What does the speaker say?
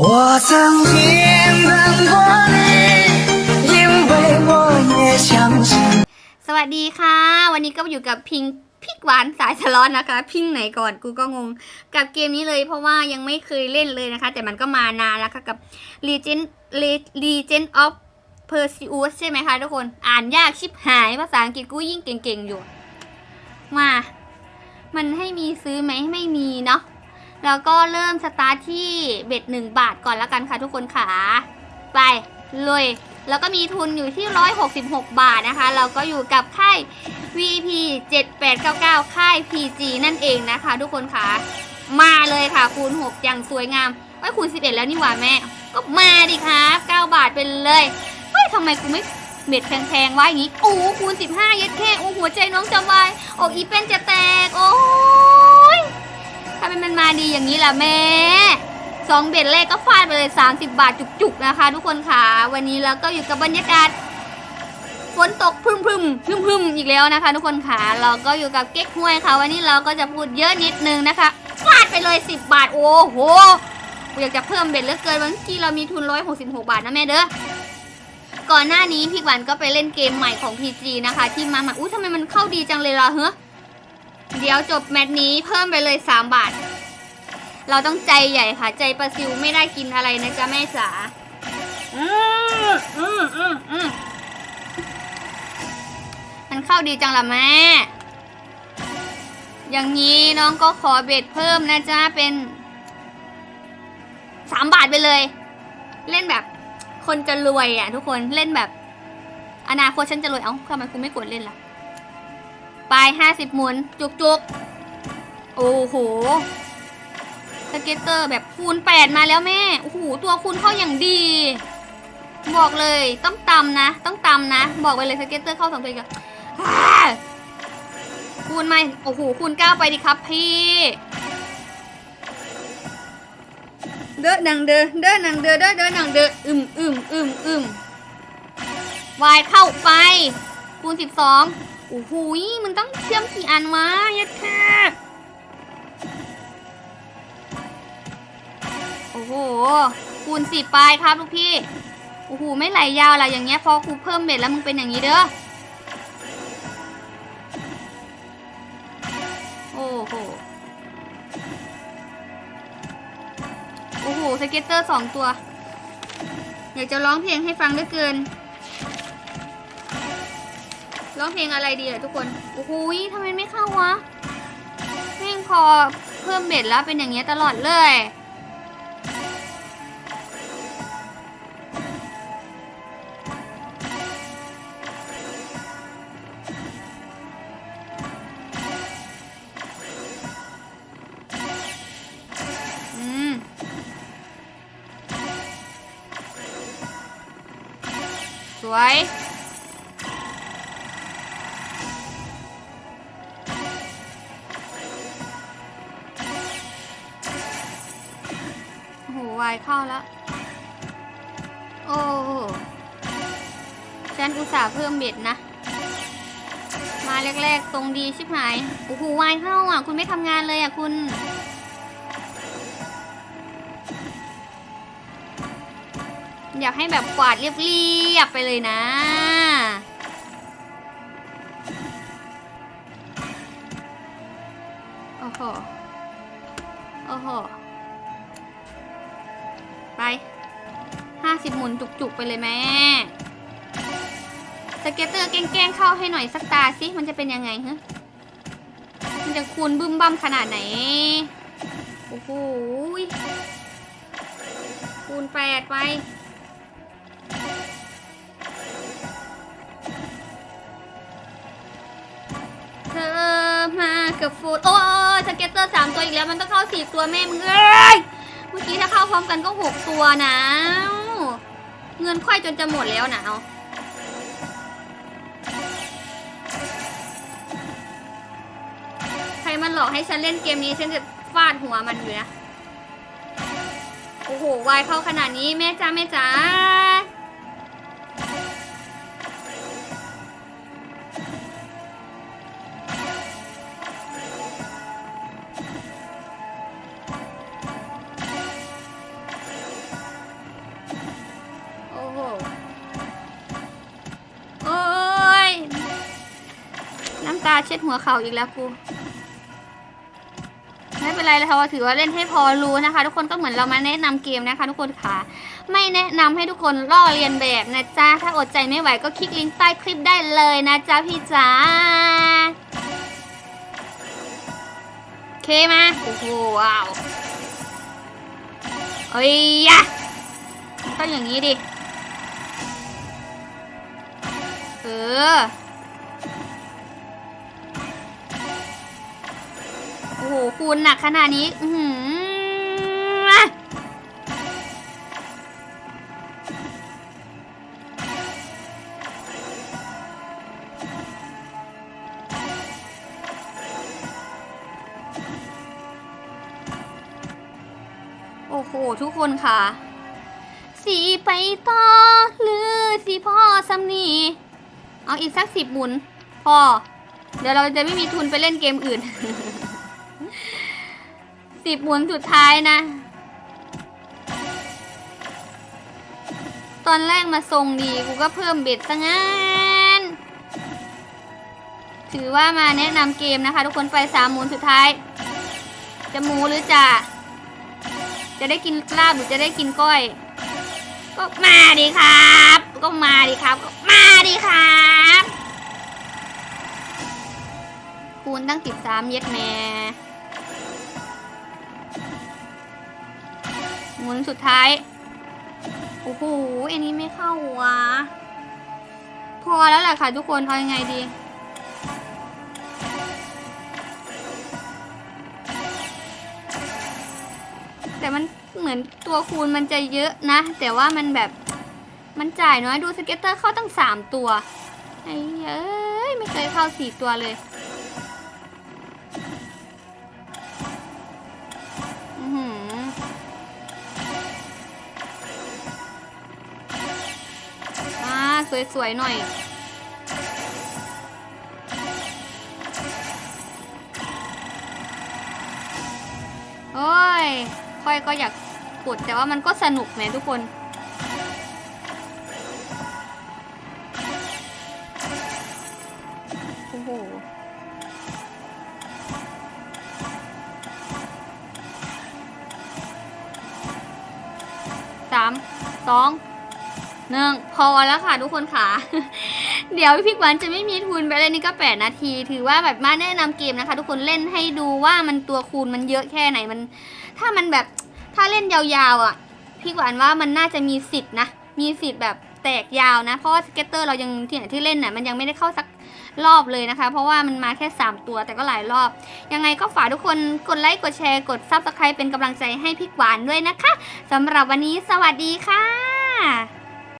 我曾经等过你，因为我也相信。 สวัสดีค่ะ วันนี้ก็อยู่กับพิงพิกหวานสายสล็อตนะคะ พิงไหนก่อนกูก็งง กับเกมนี้เลยเพราะว่ายังไม่เคยเล่นเลยนะคะ แต่มันก็มานานแล้วค่ะกับ Legend Legend of Perseus ใช่ไหมคะทุกคนอ่านยากชิบหายภาษาอังกฤษกูยิ่งเก่งๆอยู่ มา มันให้มีซื้อไหมไม่มีเนาะ แล้วก็เริ่มสตาร์ทที่เบ็ดหนึ่งบาทก่อนล้วกันค่ะทุกคนขาไปเลยแล้วก็มีทุนอยู่ที่ 166 บาทนะคะ เราก็อยู่กับค่าย VP 7899 ค่าย PG นั่นเองนะคะ ทุกคนค่ะ มาเลยค่ะ คูณ 6 อย่างสวยงามไอ้คูณ 11 แล้วนี่หว่าแม่ ก็มาดิคะ9บาทเป็นเลยเฮ้ยทำไมกูไม่เม็ดแพงๆวะอย่างงี้ โอ้คูณ 15 เย็ดแค่โอ้หัวใจน้องจะวายอ้อีเป็นจะแตก โอ้ ทำไมมันมาดีอย่างนี้ล่ะแม่สองเบ็ดแรกก็ฟาดไปเลย 30 บาทจุกๆนะคะ ทุกคนค่ะ วันนี้เราก็อยู่กับบรรยากาศฝนตกพึ่มพึ่มพึ่มพึ่มอีกแล้วนะคะ ทุกคนค่ะ เราก็อยู่กับเก๊กฮวยค่ะ วันนี้เราก็จะพูดเยอะนิดนึงนะคะฟาดไปเลย 10 บาทโอ้โหอยากจะเพิ่มเบ็ดเหลือเกินวันที่เรามีทุน 166 บาทนะแม่เด้อก่อนหน้านี้พี่หวันก็ไปเล่นเกมใหม่ของ PG นะคะ ที่มาใหม่อุ้ทำไมมันเข้าดีจังเลยล่ะเฮ้ เดี๋ยวจบแมตช์นี้เพิ่มไปเลย 3 บาท เราต้องใจใหญ่ค่ะ ใจประซิวไม่ได้กินอะไรนะจ๊ะแม่จ๋าอืมอืมอืมอืมมันเข้าดีจังละแม่ อย่างนี้น้องก็ขอเบ็ดเพิ่มนะจ๊ะเป็นสามบาทไปเลย เล่นแบบคนจะรวยอะทุกคนเล่นแบบ อนาคตฉันจะรวยเอ้าทำไมคุณไม่กดเล่นล่ะ ไปห้าสิบหมุน จุกจุกๆโอ้โห scatter แบบคูณแปดมาแล้วแม่ โอ้โห ตัวคูณเข้าอย่างดี บอกเลยต้องตำนะ ต้องตำนะ บอกไปเลย scatter เข้าสองตัวกันคูณมาโอ้โห คูณเก้าไปดิครับพี่ เด้อหนังเด้อเด้อหนังเด้อเด้อเด้อหนังเด้ออึมอึมอึมอึมวายเข้าไป คูณสิบสองโอ้โหมันต้องเชื่อมกี่อันวะยัดแค่โอ้โห คูณสิบไปครับลูกพี่ โอ้โห ไม่ไหลยาวล่ะอย่างเงี้ยพอครูเพิ่มเบ็ดแล้วมึงเป็นอย่างนี้เด้อ โอ้โห โอ้โห scatter สองตัว อยากจะร้องเพลงให้ฟังเหลือเกิน ร้องเพลงอะไรดีอะทุกคนโอ้โหทำไมไม่เข้าวะเพลงพอเพิ่ม bet แล้วเป็นอย่างเงี้ยตลอดเลยอืมสวย วายเข้าแล้ว โอ้ฉันอุตส่าห์เพิ่มเบ็ดนะ มาแรกๆ ตรงดีชิบหาย โอ้โหวายเข้าอะ คุณไม่ทำงานเลยอะคุณ อยากให้แบบกวาดเรียบๆไปเลยนะโอ้โห โอ้โห สิบหมุนจุกๆไปเลยแม่scatter แกล้งเข้าให้หน่อยสักตาสิมันจะเป็นยังไงฮะมันจะคูณบึ้มบั้มขนาดไหน โอ้โหคูณแปดไปเธอมากับฟูดโอ้ย scatter สามตัวอีกแล้วมันต้องเข้าสี่ตัวแม่มึงเอ้ยเมื่อกี้ถ้าเข้าพร้อมกันก็หกตัวนะ เงินค่อยจนจะหมดแล้วนะเอาใครมันหลอกให้ฉันเล่นเกมนี้ฉันจะฟาดหัวมันอยู่นะ โอ้โหวายเข้าขนาดนี้แม่จ้าแม่จ้า ช็ดหัวเข่าอีกแล้วกูไม่เป็นไรเลยค่ะว่าถือว่าเล่นให้พอรู้นะคะ ทุกคนก็เหมือนเรามาแนะนำเกมนะคะ ทุกคนค่ะ ไม่แนะนำให้ทุกคนล่อเรียนแบบนะจ๊ะถ้าอดใจไม่ไหวก็คลิกลิงก์ใต้คลิปได้เลยนะจ๊ะพี่จ๋าโอเคมาโอ้โหว้าวเอ้ยยะต้องอย่างนี้ดิเออ อ้โหคูณหนักขนาดนี้ อืโอ้โห ทุกคนค่ะ สีไปต่อ หรือสีพ่อสำนีเอาอีกสักสิบหมุน พอ เดี๋ยวเราจะไม่มีทุนไปเล่นเกมอื่น สิบหมุนสุดท้ายนะ ตอนแรกมาทรงดี กูก็เพิ่มเบ็ดซะงั้น ถือว่ามาแนะนำเกมนะคะ ทุกคนไปสามหมุนสุดท้าย จะหมูหรือจะ จะได้กินลาบหรือจะได้กินก้อย ก็มาดิครับ ก็มาดิครับ ก็มาดิครับคูณตั้งสิบสามเย็ดแม่ หมุนสุดท้าย โอ้โหอันนี้ไม่เข้าวะพอแล้วแหละค่ะทุกคนเอายังไงดี แต่มันเหมือนตัวคูณมันจะเยอะนะ แต่ว่ามันแบบมันจ่ายน้อยดูสเก็ตเตอร์เข้าตั้งสามตัวไอ้เอ้ย ไม่เคยเข้าสี่ตัวเลย สวยๆหน่อย โอ้ย ค่อยก็อยากกดแต่ว่ามันก็สนุกแหมทุกคน โอ้โหสามสอง หนึ่งพอแล้วค่ะทุกคนค่ะ เดี๋ยวพี่หวานจะไม่มีทุนไปเลยนี่ก็แปดนาที ถือว่าแบบมาแนะนำเกมนะคะ ทุกคนเล่นให้ดูว่ามันตัวคูณมันเยอะแค่ไหนมัน ถ้ามันแบบถ้าเล่นยาวๆอะพี่หวานว่ามันน่าจะมีสิทธิ์นะมีสิทธิ์แบบแตกยาวนะ เพราะว่า scatter เรายังที่ไหนที่เล่นน่ะมันยังไม่ได้เข้าสักรอบเลยนะคะ เพราะว่ามันมาแค่ 3 ตัวแต่ก็หลายรอบ ยังไงก็ฝากทุกคนกดไลค์กดแชร์กด Subscribe เป็นกำลังใจให้พี่หวานด้วยนะคะสำหรับวันนี้สวัสดีค่ะ